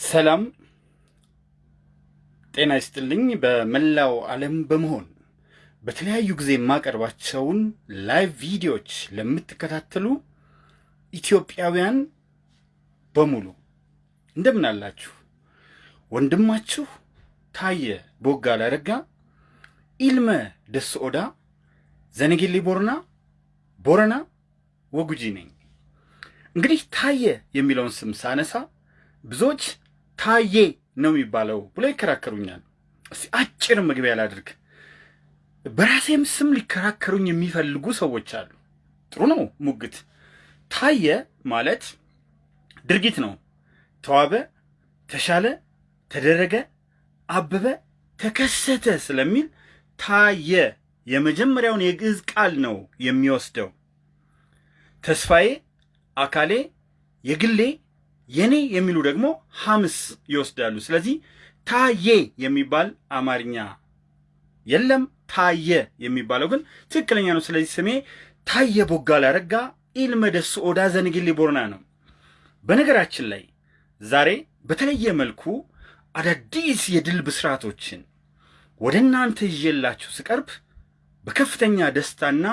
ሰላም ጤና ይስጥልኝ። በመላው ዓለም በመሆን በተለያዩ ጊዜ የማቀርባቸውን live ቪዲዮዎች ለምትከታተሉ ኢትዮጵያውያን በሙሉ እንደምን አላችሁ? ወንድማችሁ ታየ ቦጋለ አረጋ ilma ደስ ኦዳ ዘነጌሌ ቦረና ቦረና ወጉጂ ነኝ። እንግዲህ ታየ የሚለውን ስም ሳነሳ ብዙዎች ታዬ ነው የሚባለው ብሎ ይከራከሩኛል። እስቲ አጭር መግቢያ ላድርግ። በራሴም ስም ሊከራከሩኝ የሚፈልጉ ሰዎች አሉ። ጥሩ ነው ሙግት። ታየ ማለት ድርጊት ነው። ተዋበ፣ ተሻለ፣ ተደረገ፣ አበበ፣ ተከሰተ ስለሚል ታየ የመጀመሪያውን የግዕዝ ቃል ነው የሚወስደው። ተስፋዬ፣ አካሌ፣ የግሌ የኔ የሚሉ ደግሞ ሐምስ ይወስዳሉ። ስለዚህ ታዬ የሚባል አማርኛ የለም። ታየ የሚባለው ግን ትክክለኛ ነው። ስለዚህ ስሜ ታየ ቦጋለ አረጋ ኢልመ ደስ ኦዳ ዘነጌሌ ቦረና ነው። በነገራችን ላይ ዛሬ በተለየ መልኩ አዳዲስ የድል ብስራቶችን ወደ እናንተ ይዤላችሁ ስቀርብ በከፍተኛ ደስታና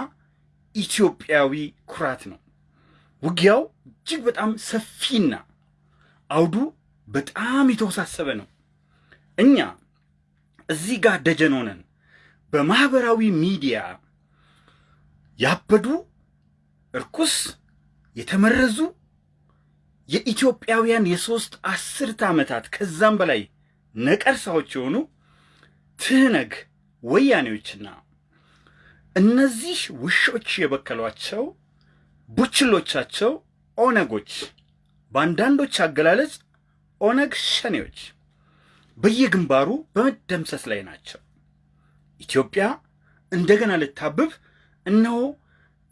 ኢትዮጵያዊ ኩራት ነው። ውጊያው እጅግ በጣም ሰፊና አውዱ በጣም የተወሳሰበ ነው። እኛ እዚህ ጋር ደጀን ሆነን በማህበራዊ ሚዲያ ያበዱ እርኩስ የተመረዙ የኢትዮጵያውያን የሶስት አስርት ዓመታት ከዛም በላይ ነቀርሳዎች የሆኑ ትህነግ ወያኔዎችና እነዚህ ውሾች የበከሏቸው ቡችሎቻቸው ኦነጎች በአንዳንዶች አገላለጽ ኦነግ ሸኔዎች በየግንባሩ በመደምሰስ ላይ ናቸው። ኢትዮጵያ እንደገና ልታብብ እነሆ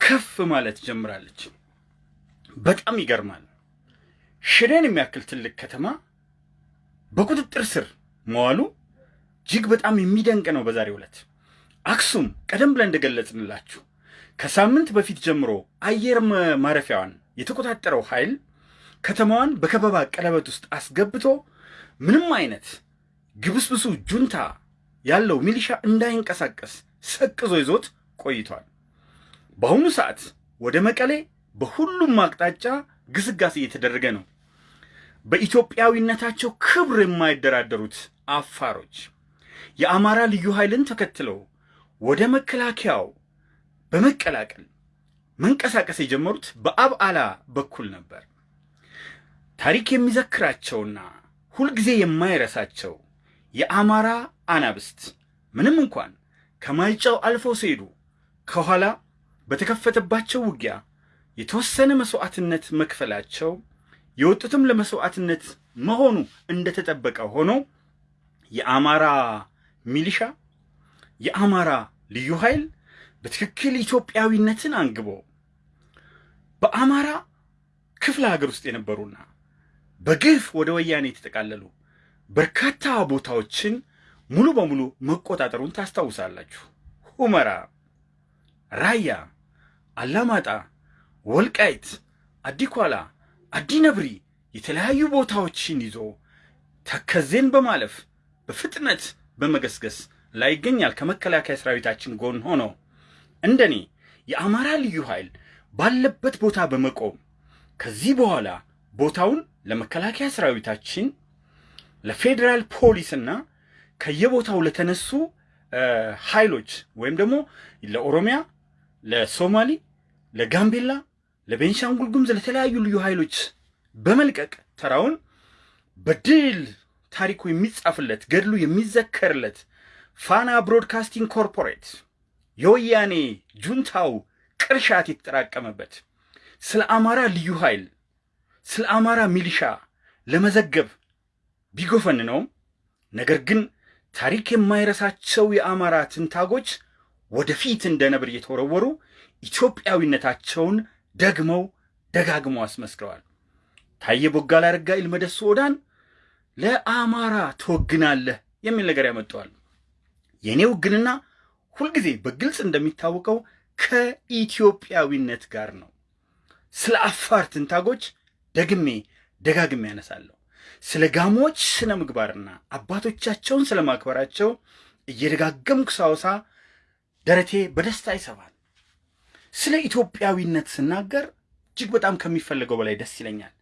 ከፍ ማለት ጀምራለች። በጣም ይገርማል። ሽሬን የሚያክል ትልቅ ከተማ በቁጥጥር ስር መዋሉ እጅግ በጣም የሚደንቅ ነው። በዛሬው ዕለት አክሱም ቀደም ብለን እንደገለጽንላችሁ ከሳምንት በፊት ጀምሮ አየር ማረፊያዋን የተቆጣጠረው ኃይል ከተማዋን በከበባ ቀለበት ውስጥ አስገብቶ ምንም አይነት ግብስብሱ ጁንታ ያለው ሚሊሻ እንዳይንቀሳቀስ ሰቅዞ ይዞት ቆይቷል። በአሁኑ ሰዓት ወደ መቀሌ በሁሉም አቅጣጫ ግስጋሴ እየተደረገ ነው። በኢትዮጵያዊነታቸው ክብር የማይደራደሩት አፋሮች የአማራ ልዩ ኃይልን ተከትለው ወደ መከላከያው በመቀላቀል መንቀሳቀስ የጀመሩት በአብዓላ በኩል ነበር። ታሪክ የሚዘክራቸውና ሁልጊዜ የማይረሳቸው የአማራ አናብስት ምንም እንኳን ከማይጫው አልፈው ሲሄዱ ከኋላ በተከፈተባቸው ውጊያ የተወሰነ መስዋዕትነት መክፈላቸው የወጡትም ለመስዋዕትነት መሆኑ እንደተጠበቀ ሆኖ የአማራ ሚሊሻ የአማራ ልዩ ኃይል በትክክል ኢትዮጵያዊነትን አንግቦ በአማራ ክፍለ ሀገር ውስጥ የነበሩና በግፍ ወደ ወያኔ የተጠቃለሉ በርካታ ቦታዎችን ሙሉ በሙሉ መቆጣጠሩን ታስታውሳላችሁ። ሁመራ፣ ራያ፣ አላማጣ፣ ወልቃይት፣ አዲኳላ፣ አዲነብሪ የተለያዩ ቦታዎችን ይዞ ተከዜን በማለፍ በፍጥነት በመገስገስ ላይ ይገኛል። ከመከላከያ ሰራዊታችን ጎን ሆኖ እንደኔ የአማራ ልዩ ኃይል ባለበት ቦታ በመቆም ከዚህ በኋላ ቦታውን ለመከላከያ ሰራዊታችን ለፌዴራል ፖሊስና ከየቦታው ለተነሱ ኃይሎች ወይም ደግሞ ለኦሮሚያ፣ ለሶማሌ፣ ለጋምቤላ፣ ለቤንሻንጉል ጉሙዝ ለተለያዩ ልዩ ኃይሎች በመልቀቅ ተራውን በድል ታሪኩ የሚጻፍለት ገድሉ የሚዘከርለት ፋና ብሮድካስቲንግ ኮርፖሬት የወያኔ ጁንታው ቅርሻት የተጠራቀመበት ስለ አማራ ልዩ ኃይል ስለ አማራ ሚሊሻ ለመዘገብ ቢጎፈንነውም ነገር ግን ታሪክ የማይረሳቸው የአማራ ትንታጎች ወደፊት እንደ ነብር እየተወረወሩ ኢትዮጵያዊነታቸውን ደግመው ደጋግመው አስመስክረዋል። ታየ ቦጋለ አረጋ ኢልመ ደስ ኦዳን ለአማራ ትወግናለህ የሚል ነገር ያመጣዋል። የእኔ ውግንና ሁልጊዜ በግልጽ እንደሚታወቀው ከኢትዮጵያዊነት ጋር ነው። ስለ አፋር ትንታጎች ደግሜ ደጋግሜ ያነሳለሁ። ስለ ጋሞች ስነ ምግባርና አባቶቻቸውን ስለ ማክበራቸው እየደጋገምኩ ሳወሳ ደረቴ በደስታ ይሰባል። ስለ ኢትዮጵያዊነት ስናገር እጅግ በጣም ከሚፈለገው በላይ ደስ ይለኛል።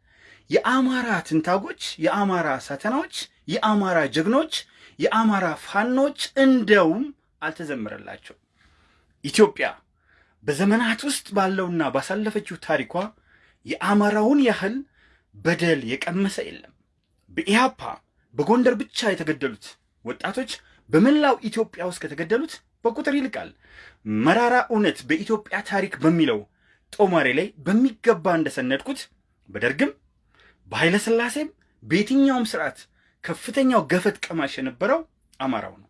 የአማራ ትንታጎች፣ የአማራ ሳተናዎች፣ የአማራ ጀግኖች፣ የአማራ ፋኖች እንደውም አልተዘመረላቸው። ኢትዮጵያ በዘመናት ውስጥ ባለውና ባሳለፈችው ታሪኳ የአማራውን ያህል በደል የቀመሰ የለም። በኢህአፓ በጎንደር ብቻ የተገደሉት ወጣቶች በመላው ኢትዮጵያ ውስጥ ከተገደሉት በቁጥር ይልቃል። መራራ እውነት በኢትዮጵያ ታሪክ በሚለው ጦማሬ ላይ በሚገባ እንደሰነድኩት በደርግም በኃይለ ሥላሴም በየትኛውም ስርዓት ከፍተኛው ገፈት ቀማሽ የነበረው አማራው ነው።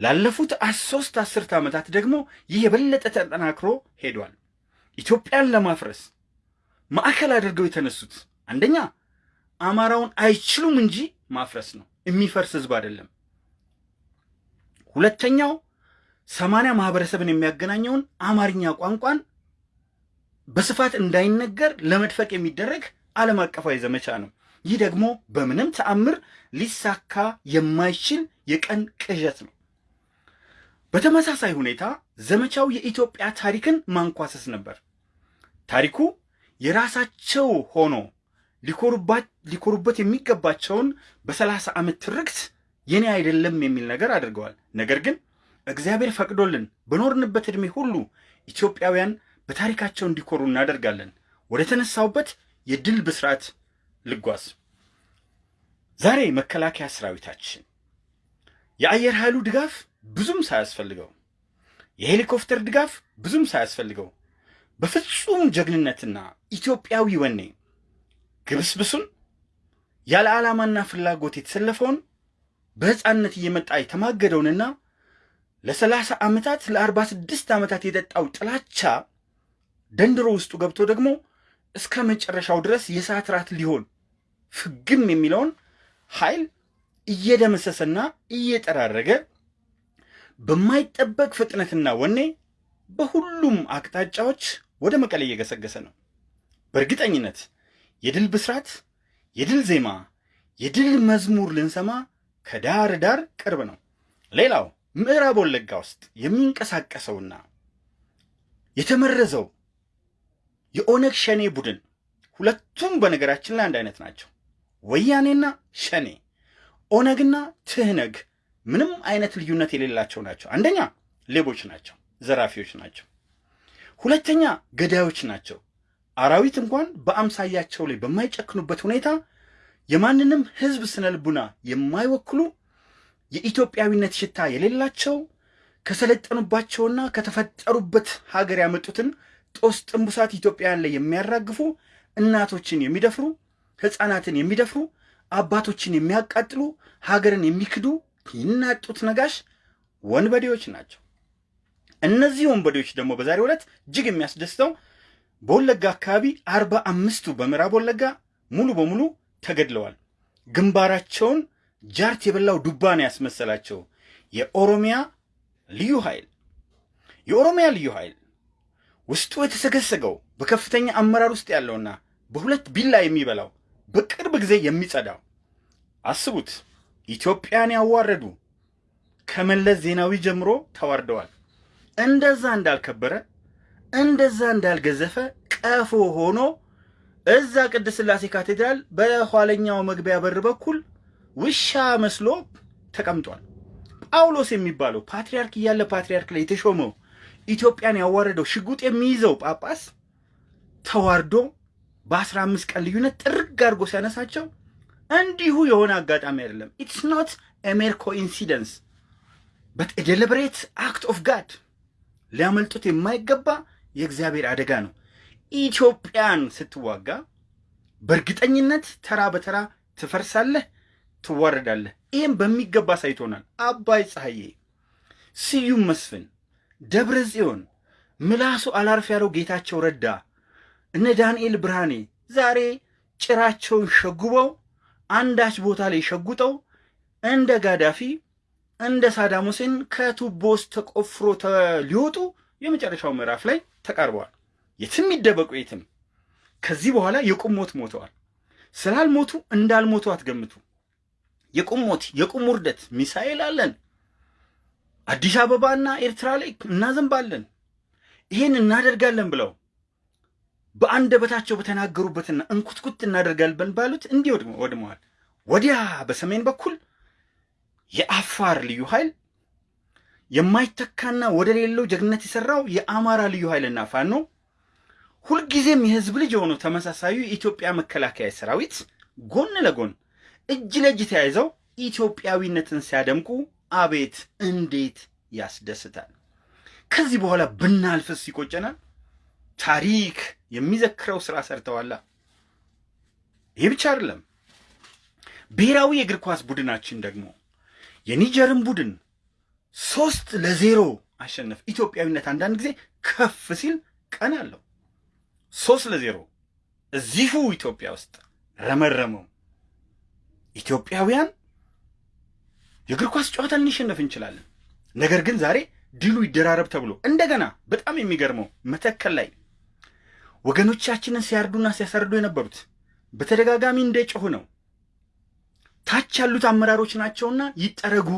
ላለፉት ሶስት አስርት ዓመታት ደግሞ ይህ የበለጠ ተጠናክሮ ሄዷል። ኢትዮጵያን ለማፍረስ ማዕከል አድርገው የተነሱት አንደኛ አማራውን አይችሉም እንጂ ማፍረስ ነው፣ የሚፈርስ ህዝብ አይደለም። ሁለተኛው ሰማንያ ማህበረሰብን የሚያገናኘውን አማርኛ ቋንቋን በስፋት እንዳይነገር ለመድፈቅ የሚደረግ ዓለም አቀፋዊ ዘመቻ ነው። ይህ ደግሞ በምንም ተአምር ሊሳካ የማይችል የቀን ቅዠት ነው። በተመሳሳይ ሁኔታ ዘመቻው የኢትዮጵያ ታሪክን ማንኳሰስ ነበር። ታሪኩ የራሳቸው ሆኖ ሊኮሩበት የሚገባቸውን በሰላሳ ዓመት ትርክት የኔ አይደለም የሚል ነገር አድርገዋል። ነገር ግን እግዚአብሔር ፈቅዶልን በኖርንበት ዕድሜ ሁሉ ኢትዮጵያውያን በታሪካቸው እንዲኮሩ እናደርጋለን። ወደ ተነሳውበት የድል ብስራት ልጓዝ። ዛሬ መከላከያ ሰራዊታችን የአየር ኃይሉ ድጋፍ ብዙም ሳያስፈልገው፣ የሄሊኮፕተር ድጋፍ ብዙም ሳያስፈልገው በፍጹም ጀግንነትና ኢትዮጵያዊ ወኔ ግብስብሱን ያለ ዓላማና ፍላጎት የተሰለፈውን በሕፃንነት እየመጣ የተማገደውንና ለሰላሳ ዓመታት ለአርባ ስድስት ዓመታት የጠጣው ጥላቻ ደንድሮ ውስጡ ገብቶ ደግሞ እስከ መጨረሻው ድረስ የሰዓት ራት ሊሆን ፍግም የሚለውን ኃይል እየደመሰሰና እየጠራረገ በማይጠበቅ ፍጥነትና ወኔ በሁሉም አቅጣጫዎች ወደ መቀሌ እየገሰገሰ ነው። በእርግጠኝነት የድል ብስራት፣ የድል ዜማ፣ የድል መዝሙር ልንሰማ ከዳር ዳር ቅርብ ነው። ሌላው ምዕራብ ወለጋ ውስጥ የሚንቀሳቀሰውና የተመረዘው የኦነግ ሸኔ ቡድን ሁለቱም በነገራችን ላይ አንድ አይነት ናቸው። ወያኔና ሸኔ፣ ኦነግና ትህነግ ምንም አይነት ልዩነት የሌላቸው ናቸው። አንደኛ ሌቦች ናቸው፣ ዘራፊዎች ናቸው። ሁለተኛ ገዳዮች ናቸው። አራዊት እንኳን በአምሳያቸው ላይ በማይጨክኑበት ሁኔታ የማንንም ሕዝብ ስነ ልቡና የማይወክሉ የኢትዮጵያዊነት ሽታ የሌላቸው ከሰለጠኑባቸውና ከተፈጠሩበት ሀገር ያመጡትን ጦስ ጥንቡሳት ኢትዮጵያውያን ላይ የሚያራግፉ እናቶችን የሚደፍሩ ሕፃናትን የሚደፍሩ አባቶችን የሚያቃጥሉ ሀገርን የሚክዱ ይናጡት ነጋሽ ወንበዴዎች ናቸው። እነዚህ ወንበዴዎች ደግሞ በዛሬው ዕለት እጅግ የሚያስደስተው በወለጋ አካባቢ አርባ አምስቱ በምዕራብ ወለጋ ሙሉ በሙሉ ተገድለዋል። ግንባራቸውን ጃርት የበላው ዱባ ነው ያስመሰላቸው የኦሮሚያ ልዩ ኃይል የኦሮሚያ ልዩ ኃይል ውስጡ የተሰገሰገው በከፍተኛ አመራር ውስጥ ያለውና በሁለት ቢላ የሚበላው በቅርብ ጊዜ የሚጸዳው አስቡት። ኢትዮጵያን ያዋረዱ ከመለስ ዜናዊ ጀምሮ ተዋርደዋል። እንደዛ እንዳልከበረ እንደዛ እንዳልገዘፈ ቀፎ ሆኖ እዛ ቅድስት ሥላሴ ካቴድራል በኋለኛው መግቢያ በር በኩል ውሻ መስሎ ተቀምጧል። ጳውሎስ የሚባለው ፓትርያርክ እያለ ፓትርያርክ ላይ የተሾመው ኢትዮጵያን ያዋረደው ሽጉጥ የሚይዘው ጳጳስ ተዋርዶ በአስራ አምስት ቀን ልዩነት ጥርግ አድርጎ ሲያነሳቸው እንዲሁ የሆነ አጋጣሚ አይደለም። it's not a mere coincidence but deliberate act of God ሊያመልጡት የማይገባ የእግዚአብሔር አደጋ ነው። ኢትዮጵያን ስትዋጋ በእርግጠኝነት ተራ በተራ ትፈርሳለህ፣ ትዋረዳለህ። ይህም በሚገባ ሳይቶናል። አባይ ፀሐዬ፣ ስዩም መስፍን፣ ደብረ ጽዮን፣ ምላሱ አላርፍ ያለው ጌታቸው ረዳ፣ እነ ዳንኤል ብርሃኔ ዛሬ ጭራቸውን ሸጉበው አንዳች ቦታ ላይ ሸጉጠው እንደ ጋዳፊ እንደ ሳዳም ሁሴን ከቱቦ ውስጥ ተቆፍሮ ሊወጡ የመጨረሻው ምዕራፍ ላይ ተቃርበዋል። የትም ይደበቁ የትም ከዚህ በኋላ የቁም ሞት ሞተዋል። ስላልሞቱ እንዳልሞቱ አትገምቱ። የቁም ሞት፣ የቁም ውርደት፣ ሚሳኤል አለን። አዲስ አበባና ኤርትራ ላይ እናዘንባለን፣ ይሄን እናደርጋለን ብለው በአንደበታቸው በተናገሩበትና እንኩትኩት እናደርጋለን ባሉት እንዲህ ወድመዋል። ወዲያ በሰሜን በኩል የአፋር ልዩ ኃይል የማይተካና ወደ ሌለው ጀግነት የሰራው የአማራ ልዩ ኃይልና ፋኖ ሁልጊዜም የህዝብ ልጅ የሆነው ተመሳሳዩ የኢትዮጵያ መከላከያ ሰራዊት ጎን ለጎን እጅ ለእጅ ተያይዘው ኢትዮጵያዊነትን ሲያደምቁ አቤት እንዴት ያስደስታል! ከዚህ በኋላ ብናልፍስ ይቆጨናል። ታሪክ የሚዘክረው ስራ ሰርተዋላ። ይህ ብቻ አይደለም። ብሔራዊ የእግር ኳስ ቡድናችን ደግሞ የኒጀርን ቡድን ሶስት ለዜሮ አሸነፍ። ኢትዮጵያዊነት አንዳንድ ጊዜ ከፍ ሲል ቀን አለው። ሶስት ለዜሮ እዚሁ ኢትዮጵያ ውስጥ ረመረመው። ኢትዮጵያውያን የእግር ኳስ ጨዋታ ልንሸነፍ እንችላለን። ነገር ግን ዛሬ ድሉ ይደራረብ ተብሎ እንደገና በጣም የሚገርመው መተከል ላይ ወገኖቻችንን ሲያርዱና ሲያሳርዱ የነበሩት በተደጋጋሚ እንደ ጮሁ ነው። ታች ያሉት አመራሮች ናቸውና ይጠረጉ፣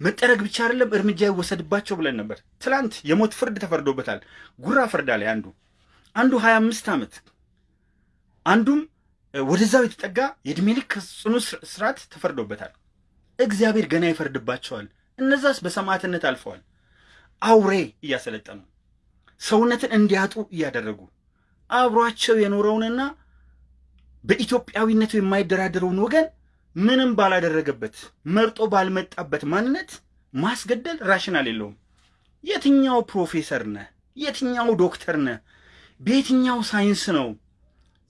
መጠረግ ብቻ አይደለም እርምጃ ይወሰድባቸው ብለን ነበር። ትላንት የሞት ፍርድ ተፈርዶበታል። ጉራ ፍርዳ ላይ አንዱ አንዱ ሀያ አምስት ዓመት አንዱም ወደዛው የተጠጋ የእድሜ ልክ ጽኑ እስራት ተፈርዶበታል። እግዚአብሔር ገና ይፈርድባቸዋል። እነዛስ በሰማዕትነት አልፈዋል። አውሬ እያሰለጠኑ ሰውነትን እንዲያጡ እያደረጉ አብሯቸው የኖረውንና በኢትዮጵያዊነቱ የማይደራደረውን ወገን ምንም ባላደረገበት መርጦ ባልመጣበት ማንነት ማስገደል rational የለውም። የትኛው ፕሮፌሰር ነህ? የትኛው ዶክተር ነህ? በየትኛው ሳይንስ ነው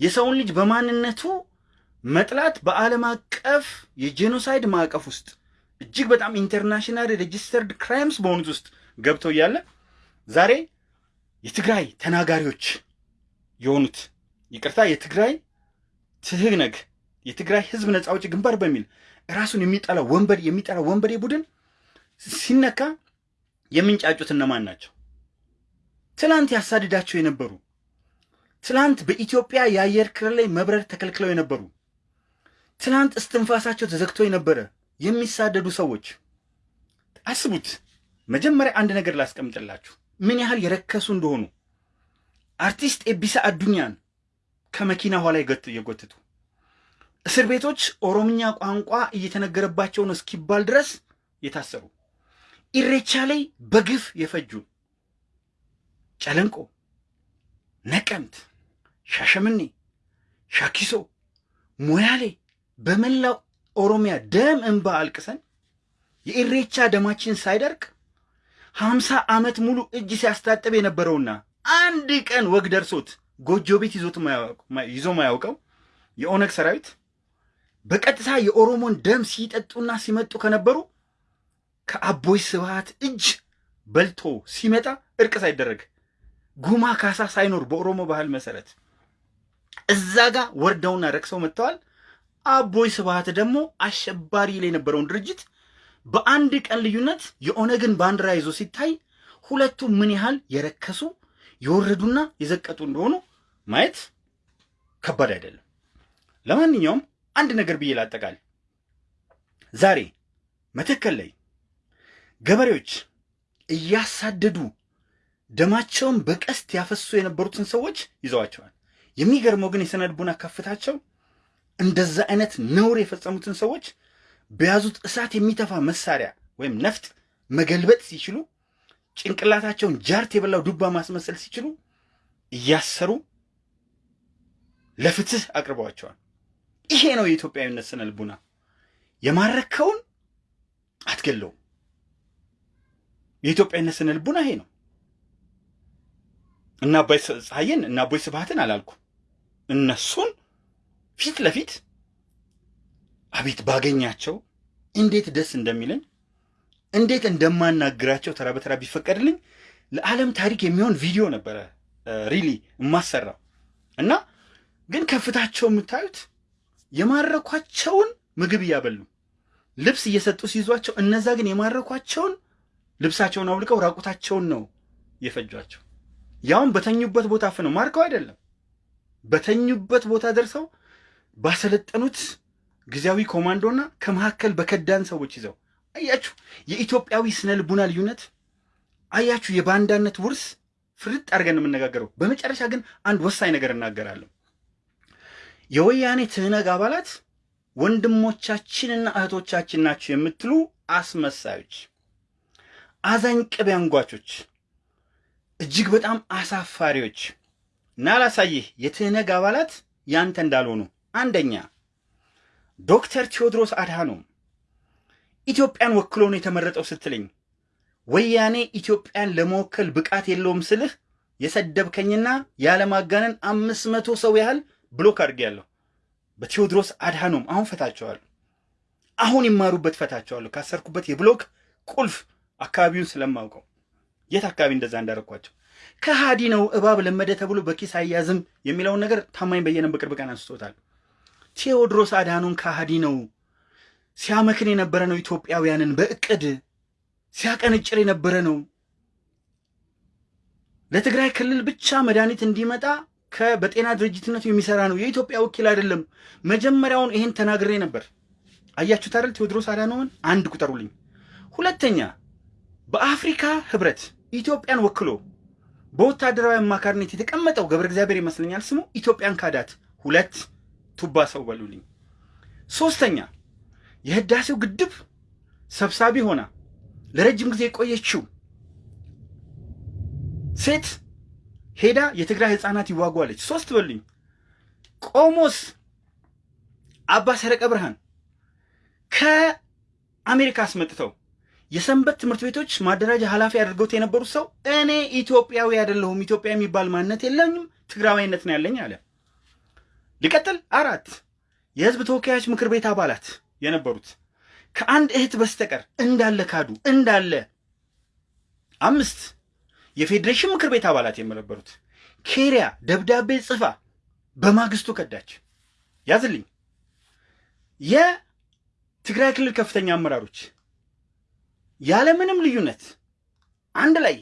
የሰውን ልጅ በማንነቱ መጥላት በዓለም አቀፍ የ genocide ማዕቀፍ ውስጥ እጅግ በጣም international registered crimes በሆኑት ውስጥ ገብተው እያለ ዛሬ የትግራይ ተናጋሪዎች የሆኑት ይቅርታ፣ የትግራይ ትህነግ የትግራይ ህዝብ ነጻ አውጪ ግንባር በሚል ራሱን የሚጠላ ወንበዴ የሚጠላ ወንበዴ ቡድን ሲነካ የሚንጫጩት እነማን ናቸው? ትላንት ያሳድዳቸው የነበሩ ትላንት በኢትዮጵያ የአየር ክልል ላይ መብረር ተከልክለው የነበሩ ትላንት እስትንፋሳቸው ተዘግቶ የነበረ የሚሳደዱ ሰዎች አስቡት። መጀመሪያ አንድ ነገር ላስቀምጥላችሁ ምን ያህል የረከሱ እንደሆኑ። አርቲስት ኤቢሳ አዱኛን ከመኪና ኋላ የጎትቱ እስር ቤቶች ኦሮምኛ ቋንቋ እየተነገረባቸው ነው እስኪባል ድረስ የታሰሩ። ኢሬቻ ላይ በግፍ የፈጁ ጨለንቆ፣ ነቀምት፣ ሻሸምኔ፣ ሻኪሶ፣ ሞያሌ በመላው ኦሮሚያ ደም እንባ አልቅሰን የኢሬቻ ደማችን ሳይደርቅ ሀምሳ ዓመት ሙሉ እጅ ሲያስታጥብ የነበረውና አንድ ቀን ወግ ደርሶት ጎጆ ቤት ይዞ ማያውቀው የኦነግ ሰራዊት በቀጥታ የኦሮሞን ደም ሲጠጡና ሲመጡ ከነበሩ ከአቦይ ስብሃት እጅ በልቶ ሲመጣ እርቅ ሳይደረግ ጉማ ካሳ ሳይኖር በኦሮሞ ባህል መሰረት እዛ ጋር ወርደውና ረክሰው መጥተዋል። አቦይ ስብሃት ደግሞ አሸባሪ ላይ የነበረውን ድርጅት በአንድ ቀን ልዩነት የኦነግን ባንዲራ ይዞ ሲታይ ሁለቱ ምን ያህል የረከሱ የወረዱና የዘቀጡ እንደሆኑ ማየት ከባድ አይደለም። ለማንኛውም አንድ ነገር ብዬ ላጠቃል። ዛሬ መተከል ላይ ገበሬዎች እያሳደዱ ደማቸውን በቀስት ያፈሱ የነበሩትን ሰዎች ይዘዋቸዋል። የሚገርመው ግን የስነ ልቡና ከፍታቸው እንደዛ አይነት ነውር የፈጸሙትን ሰዎች በያዙት እሳት የሚተፋ መሳሪያ ወይም ነፍጥ መገልበጥ ሲችሉ ጭንቅላታቸውን ጃርት የበላው ዱባ ማስመሰል ሲችሉ እያሰሩ ለፍትህ አቅርበዋቸዋል። ይሄ ነው የኢትዮጵያዊነት ስነ ልቡና። የማረከውን አትገለውም። የኢትዮጵያዊነት ስነ ልቡና ይሄ ነው። እና አባይ ፀሐይን እና አቦይ ስብሃትን አላልኩ እነሱን ፊት ለፊት አቤት ባገኛቸው እንዴት ደስ እንደሚለኝ እንዴት እንደማናግራቸው ተራ በተራ ቢፈቀድልኝ ለዓለም ታሪክ የሚሆን ቪዲዮ ነበረ really የማሰራው እና ግን ክፋታቸው የምታዩት የማረኳቸውን ምግብ እያበሉ ልብስ እየሰጡ ሲይዟቸው፣ እነዛ ግን የማረኳቸውን ልብሳቸውን አውልቀው ራቁታቸውን ነው የፈጇቸው። ያውም በተኙበት ቦታ አፍነው ማርከው አይደለም፣ በተኙበት ቦታ ደርሰው ባሰለጠኑት ጊዜያዊ ኮማንዶና ከመካከል በከዳን ሰዎች ይዘው አያችሁ፣ የኢትዮጵያዊ ስነ ልቡና ልዩነት አያችሁ፣ የባንዳነት ውርስ ፍርጥ አድርገን የምነጋገረው። በመጨረሻ ግን አንድ ወሳኝ ነገር እናገራለሁ። የወያኔ ትህነግ አባላት ወንድሞቻችንና እህቶቻችን ናቸው የምትሉ አስመሳዮች፣ አዛኝ ቅቤ አንጓቾች፣ እጅግ በጣም አሳፋሪዎች እና ላሳይህ የትህነግ አባላት ያንተ እንዳልሆኑ። አንደኛ ዶክተር ቴዎድሮስ አድሃኖም ኢትዮጵያን ወክሎ ነው የተመረጠው ስትለኝ ወያኔ ኢትዮጵያን ለመወከል ብቃት የለውም ስልህ የሰደብከኝና ያለማጋነን አምስት መቶ ሰው ያህል ብሎክ አድርጌያለሁ። በቴዎድሮስ አድሃኖም አሁን ፈታቸዋለሁ። አሁን ይማሩበት ፈታቸዋለሁ። ካሰርኩበት የብሎክ ቁልፍ አካባቢውን ስለማውቀው የት አካባቢ እንደዛ እንዳረኳቸው ከሃዲ ነው እባብ ለመደ ተብሎ በኪስ አያዝም የሚለውን ነገር ታማኝ በየነም በቅርብ ቀን አንስቶታል። ቴዎድሮስ አድሃኖም ከሃዲ ነው፣ ሲያመክን የነበረ ነው፣ ኢትዮጵያውያንን በእቅድ ሲያቀነጭር የነበረ ነው። ለትግራይ ክልል ብቻ መድኃኒት እንዲመጣ በጤና ድርጅትነቱ የሚሰራ ነው፣ የኢትዮጵያ ወኪል አይደለም። መጀመሪያውን ይሄን ተናግሬ ነበር። አያችሁት አይደል? ቴዎድሮስ አድሃኖምን አንድ ቁጠሩልኝ። ሁለተኛ በአፍሪካ ህብረት ኢትዮጵያን ወክሎ በወታደራዊ አማካሪነት የተቀመጠው ገብረ እግዚአብሔር ይመስለኛል ስሙ ኢትዮጵያን ካዳት። ሁለት ቱባ ሰው በሉልኝ። ሶስተኛ የህዳሴው ግድብ ሰብሳቢ ሆና ለረጅም ጊዜ የቆየችው ሴት ሄዳ የትግራይ ህፃናት ይዋጓለች። ሶስት በሉኝ። ቆሞስ አባ ሰረቀ ብርሃን ከአሜሪካ አስመጥተው የሰንበት ትምህርት ቤቶች ማደራጃ ኃላፊ አድርገውት የነበሩት ሰው እኔ ኢትዮጵያዊ አይደለሁም፣ ኢትዮጵያ የሚባል ማንነት የለኝም፣ ትግራዋይነት ነው ያለኝ አለ። ሊቀጥል አራት የህዝብ ተወካዮች ምክር ቤት አባላት የነበሩት ከአንድ እህት በስተቀር እንዳለ ካዱ እንዳለ። አምስት የፌዴሬሽን ምክር ቤት አባላት የነበሩት ኬሪያ ደብዳቤ ጽፋ በማግስቱ ከዳች። ያዝልኝ። የትግራይ ክልል ከፍተኛ አመራሮች ያለምንም ልዩነት አንድ ላይ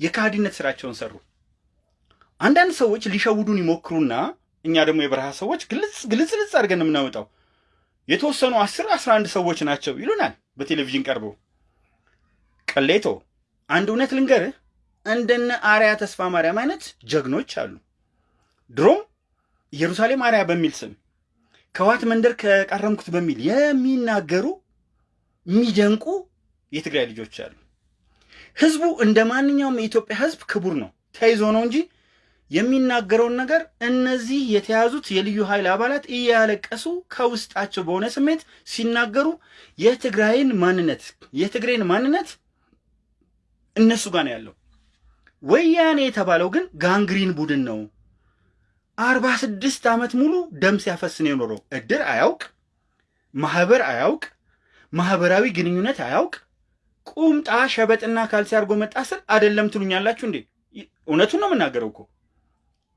የካህዲነት ስራቸውን ሰሩ። አንዳንድ ሰዎች ሊሸውዱን ይሞክሩና እኛ ደግሞ የበረሃ ሰዎች ግልጽ ግልጽ ልጽ አድርገን የምናወጣው የተወሰኑ አስር አስራ አንድ ሰዎች ናቸው ይሉናል በቴሌቪዥን ቀርበው። ቀሌቶ አንድ እውነት ልንገርህ፣ እንደነ አርያ ተስፋ ማርያም አይነት ጀግኖች አሉ። ድሮም ኢየሩሳሌም አርያ በሚል ስም ከዋት መንደር ከቃረምኩት በሚል የሚናገሩ የሚደንቁ የትግራይ ልጆች አሉ። ህዝቡ እንደ ማንኛውም የኢትዮጵያ ህዝብ ክቡር ነው፣ ተይዞ ነው እንጂ የሚናገረውን ነገር እነዚህ የተያዙት የልዩ ኃይል አባላት እያለቀሱ ከውስጣቸው በሆነ ስሜት ሲናገሩ የትግራይን ማንነት የትግሬን ማንነት እነሱ ጋር ነው ያለው። ወያኔ የተባለው ግን ጋንግሪን ቡድን ነው። አርባ ስድስት ዓመት ሙሉ ደም ሲያፈስን የኖረው እድር አያውቅ፣ ማህበር አያውቅ፣ ማህበራዊ ግንኙነት አያውቅ። ቁምጣ ሸበጥና ካልሲ አድርጎ መጣ ስል አደለም ትሉኛላችሁ እንዴ? እውነቱን ነው የምናገረው እኮ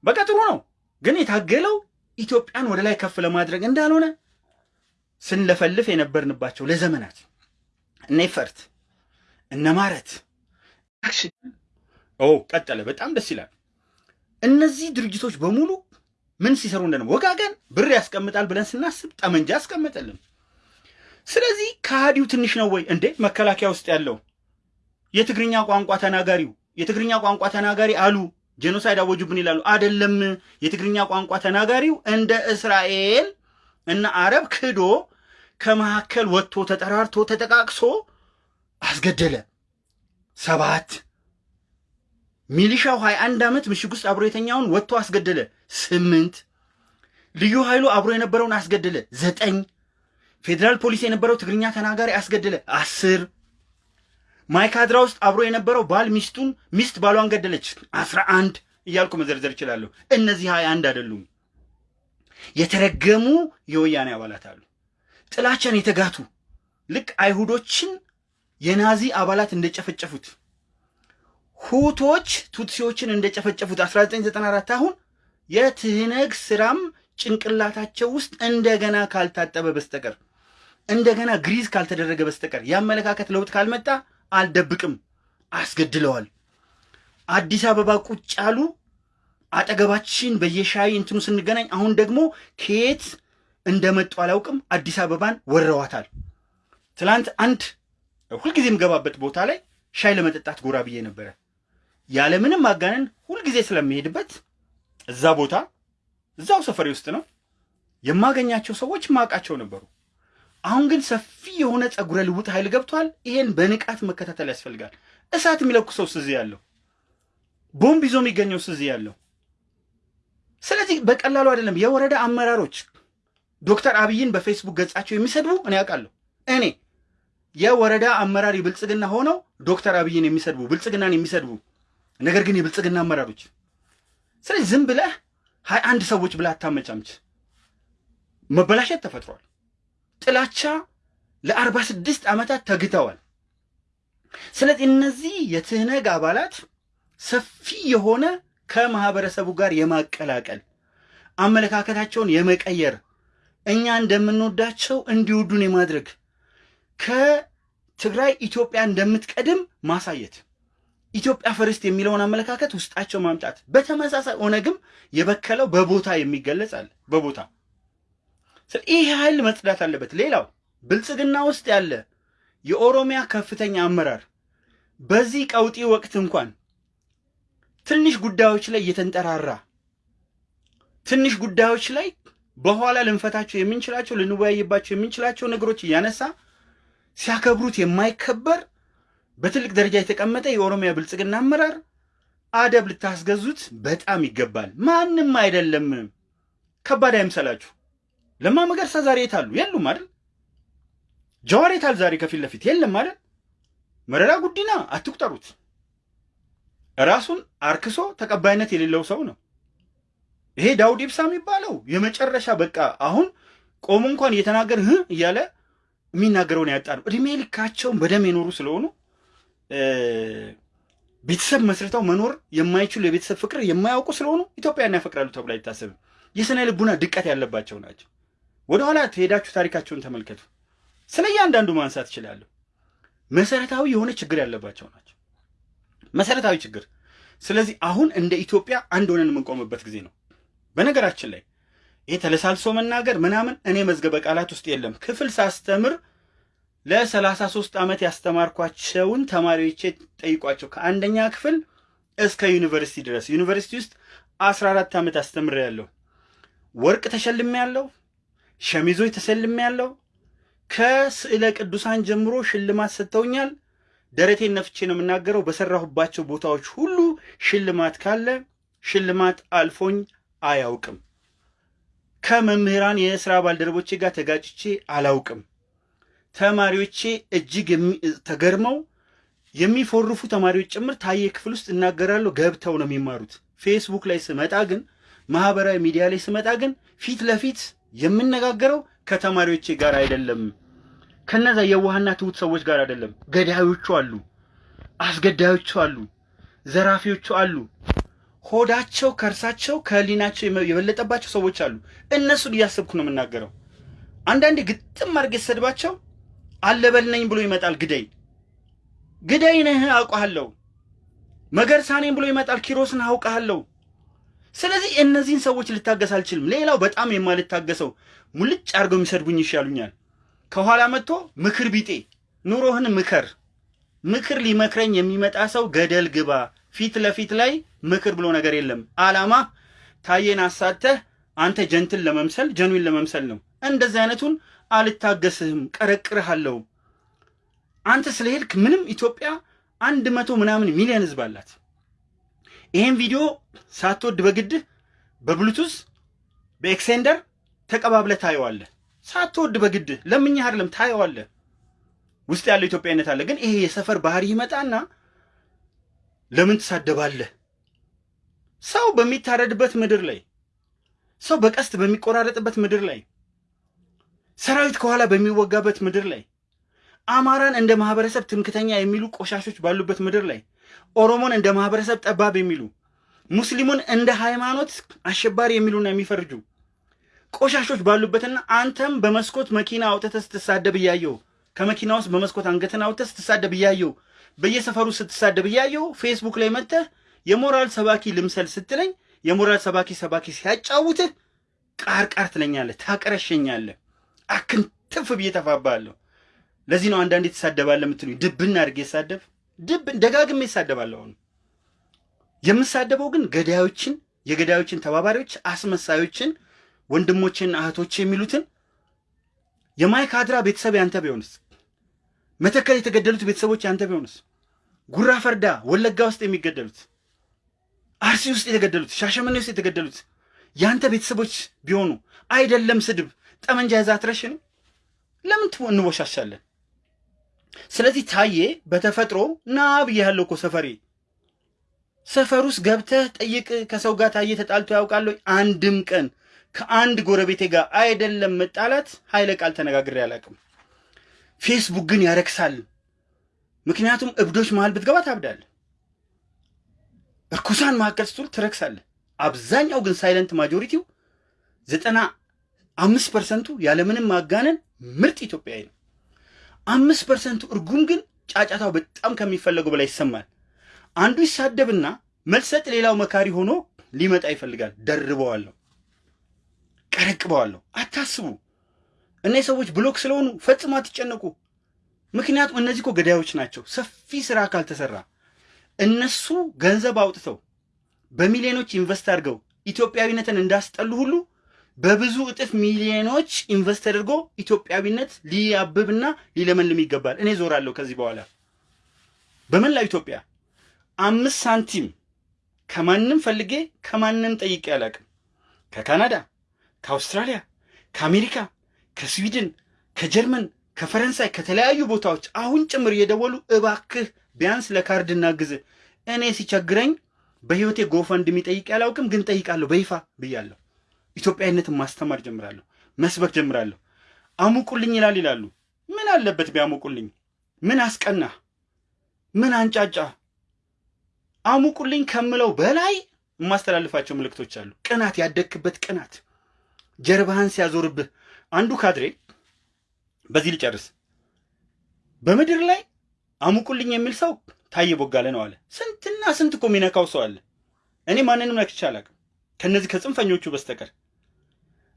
በቃ ጥሩ ነው። ግን የታገለው ኢትዮጵያን ወደ ላይ ከፍ ለማድረግ እንዳልሆነ ስንለፈልፍ የነበርንባቸው ለዘመናት እነ ይፈርት እነ ማረት ቀጠለ። በጣም ደስ ይላል። እነዚህ ድርጅቶች በሙሉ ምን ሲሰሩ እንደነበር ወጋገን ብር ያስቀምጣል ብለን ስናስብ ጠመንጃ ያስቀመጠልን። ስለዚህ ከሃዲው ትንሽ ነው ወይ እንዴ? መከላከያ ውስጥ ያለው የትግርኛ ቋንቋ ተናጋሪው የትግርኛ ቋንቋ ተናጋሪ አሉ genocide አወጁብን ይላሉ። አይደለም። የትግርኛ ቋንቋ ተናጋሪው እንደ እስራኤል እና አረብ ክዶ ከመካከል ወጥቶ ተጠራርቶ ተጠቃቅሶ አስገደለ። ሰባት ሚሊሻው ሀያ አንድ ዓመት ምሽግ ውስጥ አብሮ የተኛውን ወጥቶ አስገደለ። ስምንት ልዩ ኃይሉ አብሮ የነበረውን አስገደለ። ዘጠኝ ፌዴራል ፖሊስ የነበረው ትግርኛ ተናጋሪ አስገደለ። አስር ማይካድራ ውስጥ አብሮ የነበረው ባል ሚስቱን ሚስት ባሏን ገደለች። አስራ አንድ እያልኩ መዘርዘር እችላለሁ። እነዚህ ሀያ አንድ አይደሉም። የተረገሙ የወያኔ አባላት አሉ። ጥላቻን የተጋቱ ልክ አይሁዶችን የናዚ አባላት እንደጨፈጨፉት ሁቶች ቱትሲዎችን እንደጨፈጨፉት 1994 አሁን የትህነግ ስራም ጭንቅላታቸው ውስጥ እንደገና ካልታጠበ በስተቀር እንደገና ግሪዝ ካልተደረገ በስተቀር የአመለካከት ለውጥ ካልመጣ አልደብቅም፣ አስገድለዋል። አዲስ አበባ ቁጭ ያሉ አጠገባችን በየሻይ እንትኑ ስንገናኝ፣ አሁን ደግሞ ከየት እንደመጡ አላውቅም። አዲስ አበባን ወረዋታል። ትላንት አንድ ሁልጊዜም ገባበት ቦታ ላይ ሻይ ለመጠጣት ጎራ ብዬ ነበረ። ያለምንም ማጋነን ሁልጊዜ ስለሚሄድበት እዛ ቦታ እዛው ሰፈሬ ውስጥ ነው የማገኛቸው ሰዎች ማውቃቸው ነበሩ። አሁን ግን ሰፊ የሆነ ጸጉረ ልውጥ ኃይል ገብቷል። ይሄን በንቃት መከታተል ያስፈልጋል። እሳት የሚለኩሰው ስዝ ያለው ቦምብ ይዞ የሚገኘው ስዝ ያለው። ስለዚህ በቀላሉ አይደለም። የወረዳ አመራሮች ዶክተር አብይን በፌስቡክ ገጻቸው የሚሰድቡ እኔ ያውቃለሁ። እኔ የወረዳ አመራር ብልጽግና ሆነው ዶክተር አብይን የሚሰድቡ ብልጽግናን የሚሰድቡ ነገር ግን የብልጽግና አመራሮች። ስለዚህ ዝም ብለህ ሀያ አንድ ሰዎች ብለህ አታመጫምች። መበላሸት ተፈጥሯል። ጥላቻ ለአርባ ስድስት ዓመታት ተግተዋል። ስለዚህ እነዚህ የትህነግ አባላት ሰፊ የሆነ ከማህበረሰቡ ጋር የማቀላቀል አመለካከታቸውን የመቀየር እኛ እንደምንወዳቸው እንዲወዱን የማድረግ ከትግራይ ኢትዮጵያ እንደምትቀድም ማሳየት ኢትዮጵያ ፈርስት የሚለውን አመለካከት ውስጣቸው ማምጣት። በተመሳሳይ ኦነግም የበከለው በቦታ የሚገለጽ አለ። በቦታ ይህ ኃይል መጽዳት አለበት። ሌላው ብልጽግና ውስጥ ያለ የኦሮሚያ ከፍተኛ አመራር በዚህ ቀውጢ ወቅት እንኳን ትንሽ ጉዳዮች ላይ እየተንጠራራ ትንሽ ጉዳዮች ላይ በኋላ ልንፈታቸው የምንችላቸው ልንወያይባቸው የምንችላቸው ነገሮች እያነሳ ሲያከብሩት የማይከበር በትልቅ ደረጃ የተቀመጠ የኦሮሚያ ብልጽግና አመራር አደብ ልታስገዙት በጣም ይገባል። ማንም አይደለም። ከባድ አይምሰላችሁ። ለማ መገርሳ ዛሬ የታሉ? የሉም አይደል? ጀዋር የታል? ዛሬ ከፊት ለፊት የለም አይደል? መረራ ጉዲና አትቁጠሩት። ራሱን አርክሶ ተቀባይነት የሌለው ሰው ነው። ይሄ ዳውድ ኢብሳ የሚባለው የመጨረሻ በቃ አሁን ቆሞ እንኳን እየተናገር እያለ የሚናገረውን ያጣ ነው። እድሜ ልካቸውን በደም የኖሩ ስለሆኑ ቤተሰብ መስርተው መኖር የማይችሉ የቤተሰብ ፍቅር የማያውቁ ስለሆኑ ኢትዮጵያን ያፈቅራሉ ተብሎ አይታሰብም። የስነ ልቡና ድቀት ያለባቸው ናቸው። ወደኋላ ትሄዳችሁ ታሪካቸውን ተመልከቱ። ስለ እያንዳንዱ ማንሳት እችላለሁ። መሰረታዊ የሆነ ችግር ያለባቸው ናቸው። መሰረታዊ ችግር። ስለዚህ አሁን እንደ ኢትዮጵያ አንድ ሆነን የምንቆምበት ጊዜ ነው። በነገራችን ላይ ይሄ ተለሳልሶ መናገር ምናምን እኔ መዝገበ ቃላት ውስጥ የለም። ክፍል ሳስተምር ለሰላሳ ሶስት ዓመት ያስተማርኳቸውን ተማሪዎቼ ጠይቋቸው ከአንደኛ ክፍል እስከ ዩኒቨርሲቲ ድረስ ዩኒቨርሲቲ ውስጥ አስራ አራት ዓመት አስተምሬያለሁ። ወርቅ ተሸልሜ ያለው ሸሚዞች ተሰልሜ ያለው ከስዕለ ቅዱሳን ጀምሮ ሽልማት ሰጥተውኛል። ደረቴን ነፍቼ ነው የምናገረው። በሰራሁባቸው ቦታዎች ሁሉ ሽልማት ካለ ሽልማት አልፎኝ አያውቅም። ከመምህራን የስራ ባልደረቦቼ ጋር ተጋጭቼ አላውቅም። ተማሪዎቼ እጅግ ተገርመው የሚፎርፉ ተማሪዎች ጭምር ታየ ክፍል ውስጥ እናገራለሁ። ገብተው ነው የሚማሩት። ፌስቡክ ላይ ስመጣ ግን ማህበራዊ ሚዲያ ላይ ስመጣ ግን ፊት ለፊት የምነጋገረው ከተማሪዎቼ ጋር አይደለም። ከነዛ የዋህና ትሁት ሰዎች ጋር አይደለም። ገዳዮቹ አሉ፣ አስገዳዮቹ አሉ፣ ዘራፊዎቹ አሉ። ሆዳቸው ከእርሳቸው ከህሊናቸው የበለጠባቸው ሰዎች አሉ። እነሱን እያሰብኩ ነው የምናገረው። አንዳንዴ ግጥም አድርጌ ሰድባቸው አለበል ነኝ ብሎ ይመጣል። ግደይ ግደይ ነህ አውቃለሁ። መገርሳ ነኝ ብሎ ይመጣል። ኪሮስን አውቃለሁ። ስለዚህ እነዚህን ሰዎች ልታገስ አልችልም። ሌላው በጣም የማልታገሰው ሙልጭ አድርገው የሚሰድቡኝ ይሻሉኛል። ከኋላ መጥቶ ምክር ቢጤ ኑሮህን ምከር። ምክር ሊመክረኝ የሚመጣ ሰው ገደል ግባ። ፊት ለፊት ላይ ምክር ብሎ ነገር የለም። አላማ ታየን አሳተህ አንተ ጀንትን ለመምሰል ጀኑን ለመምሰል ነው። እንደዚህ አይነቱን አልታገስህም፣ ቀረቅርሃለሁ። አንተ ስለሄድክ ምንም ኢትዮጵያ አንድ መቶ ምናምን ሚሊዮን ህዝብ አላት። ይሄን ቪዲዮ ሳትወድ በግድህ በብሉቱዝ በኤክሴንደር ተቀባብለህ ታየዋለህ። ሳትወድ በግድህ ለምኜህ አይደለም ታየዋለህ። ውስጥ ያለው ኢትዮጵያዊነት አለ። ግን ይሄ የሰፈር ባህሪ ይመጣና ለምን ትሳደባለህ? ሰው በሚታረድበት ምድር ላይ ሰው በቀስት በሚቆራረጥበት ምድር ላይ ሰራዊት ከኋላ በሚወጋበት ምድር ላይ አማራን እንደ ማህበረሰብ ትምክተኛ የሚሉ ቆሻሾች ባሉበት ምድር ላይ ኦሮሞን እንደ ማህበረሰብ ጠባብ የሚሉ ሙስሊሙን እንደ ሃይማኖት አሸባሪ የሚሉና የሚፈርጁ ቆሻሾች ባሉበትና አንተም በመስኮት መኪና አውጥተህ ስትሳደብ እያየው ከመኪና ውስጥ በመስኮት አንገትን አውጥተህ ስትሳደብ እያየው በየሰፈሩ ስትሳደብ እያየው ፌስቡክ ላይ መጥተህ የሞራል ሰባኪ ልምሰል ስትለኝ የሞራል ሰባኪ ሰባኪ ሲያጫውትህ ቃር ቃር ትለኛለህ፣ ታቀረሸኛለህ፣ አክንትፍ ብዬ ተፋባለሁ። ለዚህ ነው አንዳንዴ ትሳደባለህ የምትሉኝ። ድብና አድርጌ ሳደብ ድብ ደጋግሜ ይሳደባለሁ። አሁን የምሳደበው ግን ገዳዮችን፣ የገዳዮችን ተባባሪዎች፣ አስመሳዮችን፣ ወንድሞችና እህቶች የሚሉትን የማይካድራ ቤተሰብ ያንተ ቢሆንስ? መተከል የተገደሉት ቤተሰቦች ያንተ ቢሆንስ? ጉራ ፈርዳ ወለጋ ውስጥ የሚገደሉት፣ አርሲ ውስጥ የተገደሉት፣ ሻሸመኔ ውስጥ የተገደሉት ያንተ ቤተሰቦች ቢሆኑ አይደለም ስድብ ጠመንጃ ይዛ አትረሽንም? ለምን እንወሻሻለን? ስለዚህ ታዬ በተፈጥሮ ና ብያለሁ እኮ ሰፈሬ ሰፈር ውስጥ ገብተህ ጠይቅ። ከሰው ጋር ታዬ ተጣልቶ ያውቃለሁ? አንድም ቀን ከአንድ ጎረቤቴ ጋር አይደለም መጣላት ኃይለ ቃል ተነጋግሬ አላውቅም። ፌስቡክ ግን ያረክሳል። ምክንያቱም እብዶች መሃል ብትገባ ታብዳለህ። እርኩሳን መካከል ስትውል ትረክሳለህ። አብዛኛው ግን silent majority ው ዘጠና አምስት percent ኡ ያለምንም ማጋነን ምርጥ ኢትዮጵያዊ ነው። አምስት percent ኡ እርጉም ግን ጫጫታው በጣም ከሚፈለገው በላይ ይሰማል። አንዱ ይሳደብና መልስ ሰጥ፣ ሌላው መካሪ ሆኖ ሊመጣ ይፈልጋል። ደርበዋለሁ፣ ቀረቅበዋለሁ። አታስቡ። እነዚህ ሰዎች block ስለሆኑ ፈጽሞ አትጨነቁ። ምክንያቱም እነዚህ እኮ ገዳዮች ናቸው። ሰፊ ስራ ካልተሰራ እነሱ ገንዘብ አውጥተው በሚሊዮኖች ኢንቨስት አድርገው ኢትዮጵያዊነትን እንዳስጠሉ ሁሉ በብዙ እጥፍ ሚሊዮኖች ኢንቨስት አድርጎ ኢትዮጵያዊነት ሊያብብና ሊለመልም ይገባል። እኔ ዞራለሁ ከዚህ በኋላ በመላው ኢትዮጵያ አምስት ሳንቲም ከማንም ፈልጌ ከማንም ጠይቄ አላውቅም። ከካናዳ፣ ከአውስትራሊያ፣ ከአሜሪካ፣ ከስዊድን፣ ከጀርመን፣ ከፈረንሳይ ከተለያዩ ቦታዎች አሁን ጭምር እየደወሉ እባክህ ቢያንስ ለካርድ እናግዝ። እኔ ሲቸግረኝ በህይወቴ ጎፈንድሚ ጠይቄ አላውቅም፣ ግን ጠይቃለሁ በይፋ ብያለሁ። ኢትዮጵያዊነትን ማስተማር ጀምራለሁ፣ መስበክ ጀምራለሁ። አሙቁልኝ ይላል ይላሉ። ምን አለበት ቢያሙቁልኝ? ምን አስቀና? ምን አንጫጫ? አሙቁልኝ ከምለው በላይ የማስተላልፋቸው ምልክቶች አሉ። ቅናት፣ ያደግክበት ቅናት ጀርባህን ሲያዞርብህ አንዱ ካድሬ በዚህ ልጨርስ። በምድር ላይ አሙቁልኝ የሚል ሰው ታየ ቦጋለ ነው አለ። ስንትና ስንት እኮ የሚነካው ሰው አለ። እኔ ማንንም ነክቼ አላውቅም ከነዚህ ከጽንፈኞቹ በስተቀር።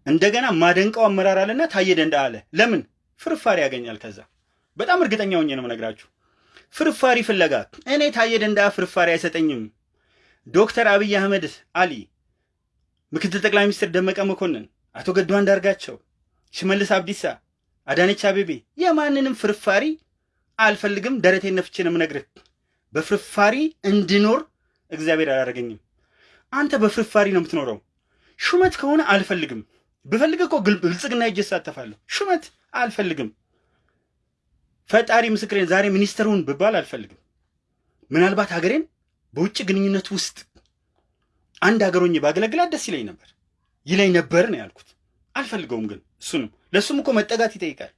እንደገና ማደንቀው አመራር አለና ታየ ደንዳ አለ። ለምን ፍርፋሪ ያገኛል? ከዛ በጣም እርግጠኛ ሆኜ ነው የምነግራችሁ። ፍርፋሪ ፍለጋ እኔ ታየ ደንዳ ፍርፋሪ አይሰጠኝም። ዶክተር አብይ አህመድ አሊ፣ ምክትል ጠቅላይ ሚኒስትር ደመቀ መኮንን፣ አቶ ገዱ አንዳርጋቸው፣ ሽመልስ አብዲሳ፣ አዳነች አቤቤ የማንንም ፍርፋሪ አልፈልግም። ደረቴን ነፍቼ ነው የምነግርህ። በፍርፋሪ እንድኖር እግዚአብሔር አላደረገኝም። አንተ በፍርፋሪ ነው የምትኖረው። ሹመት ከሆነ አልፈልግም። ብፈልግ እኮ ብልጽግና ሄጄ እሳተፋለሁ። ሹመት አልፈልግም። ፈጣሪ ምስክሬን ዛሬ ሚኒስትሩን ብባል አልፈልግም። ምናልባት ሀገሬን በውጭ ግንኙነት ውስጥ አንድ ሀገሮኝ ባገለግላት ደስ ይለኝ ነበር ይለኝ ነበር ነው ያልኩት። አልፈልገውም ግን እሱንም ለእሱም እኮ መጠጋት ይጠይቃል።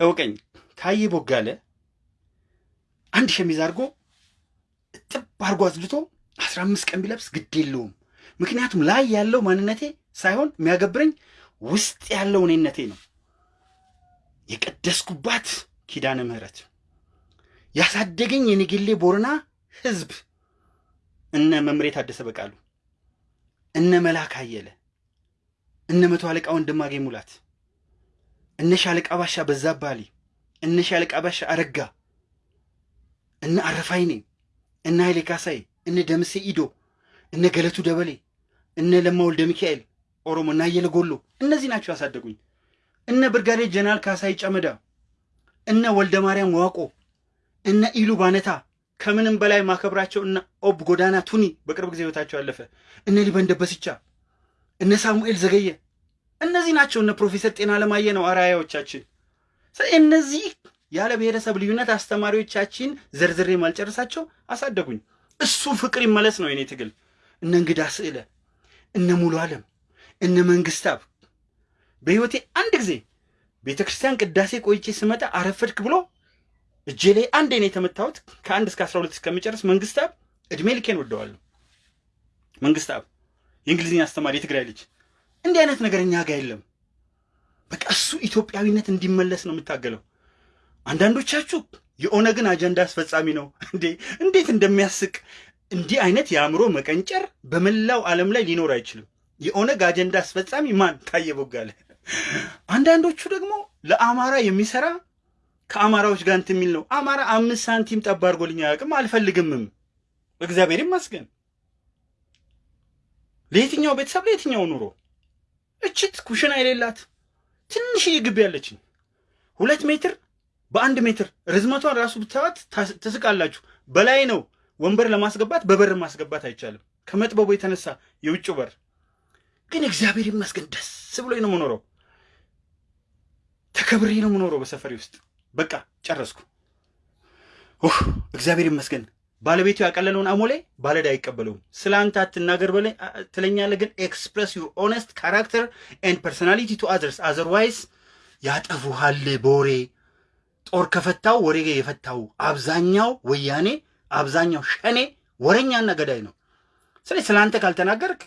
እውቀኝ ታዬ ቦጋለ አንድ ሸሚዝ አድርጎ እጥብ አድርጎ አዝልቶ አስራ አምስት ቀን ቢለብስ ግድ የለውም። ምክንያቱም ላይ ያለው ማንነቴ ሳይሆን የሚያገብረኝ ውስጥ ያለው እኔነቴ ነው። የቀደስኩባት ኪዳነ ምሕረት ያሳደገኝ የነገሌ ቦረና ህዝብ እነ መምሬ ታደሰ በቃሉ፣ እነ መላክ አየለ፣ እነ መቶ አለቃ ወንድማገኝ ሙላት፣ እነ ሻለቃ ባሻ በዛባሊ፣ እነ ሻለቃ ባሻ አረጋ፣ እነ አረፋይኔ፣ እነ ኃይሌ ካሳይ፣ እነ ደምሴ ኢዶ፣ እነ ገለቱ ደበሌ፣ እነ ለማ ወልደ ሚካኤል ኦሮሞ እና አየለ ጎሎ እነዚህ ናቸው ያሳደጉኝ። እነ ብርጋዴር ጀነራል ካሳይ ጨመዳ፣ እነ ወልደ ማርያም ዋቆ፣ እነ ኢሉ ባነታ ከምንም በላይ ማከብራቸው እነ ኦብ ጎዳና ቱኒ በቅርብ ጊዜ ህይወታቸው ያለፈ፣ እነ ሊበን ደበስቻ፣ እነ ሳሙኤል ዘገየ እነዚህ ናቸው። እነ ፕሮፌሰር ጤና ለማየ ነው አርአያዎቻችን። እነዚህ ያለ ብሔረሰብ ልዩነት አስተማሪዎቻችን ዘርዝሬ ማልጨርሳቸው አሳደጉኝ። እሱ ፍቅር ይመለስ ነው የኔ ትግል። እነ እንግዳ ስዕለ፣ እነ ሙሉ ዓለም፣ እነ መንግስታብ በህይወቴ አንድ ጊዜ ቤተ ክርስቲያን ቅዳሴ ቆይቼ ስመጣ አረፈድክ ብሎ እጄ ላይ አንዴ ነው የተመታሁት። ከአንድ እስከ አስራ ሁለት እስከሚጨርስ መንግስታብ እድሜ ልኬን ወደዋለሁ። መንግስታብ የእንግሊዝኛ አስተማሪ የትግራይ ልጅ እንዲህ አይነት ነገር እኛ ጋር የለም። በቃ እሱ ኢትዮጵያዊነት እንዲመለስ ነው የምታገለው። አንዳንዶቻችሁ የኦነግን አጀንዳ አስፈጻሚ ነው እንዴ! እንዴት እንደሚያስቅ እንዲህ አይነት የአእምሮ መቀንጨር በመላው ዓለም ላይ ሊኖር አይችልም። የኦነግ አጀንዳ አስፈጻሚ ማን? ታየ ቦጋለ። አንዳንዶቹ ደግሞ ለአማራ የሚሰራ ከአማራዎች ጋር እንትን የሚል ነው። አማራ አምስት ሳንቲም ጠብ አድርጎልኝ አያውቅም፣ አልፈልግምም። እግዚአብሔር ይመስገን። ለየትኛው ቤተሰብ ለየትኛው ኑሮ እችት ኩሽና የሌላት ትንሽዬ ግቢ ያለችኝ ሁለት ሜትር በአንድ ሜትር ርዝመቷን ራሱ ብታዩት ትስቃላችሁ። በላይ ነው ወንበር ለማስገባት በበር ማስገባት አይቻልም፣ ከመጥበቡ የተነሳ የውጭ በር። ግን እግዚአብሔር ይመስገን ደስ ብሎኝ ነው የምኖረው፣ ተከብሬ ነው የምኖረው በሰፈሬ ውስጥ። በቃ ጨረስኩ። እግዚአብሔር ይመስገን። ባለቤቱ ያቀለለውን አሞሌ ባለ ዕዳ አይቀበለውም። ስለ አንተ አትናገር ትለኛለህ፣ ግን express your honest character and personality to others otherwise ያጠፉሃል በወሬ ጦር ከፈታው ወሬ የፈታው አብዛኛው ወያኔ አብዛኛው ሸኔ ወረኛና ገዳይ ነው። ስለዚህ ስለ አንተ ካልተናገርክ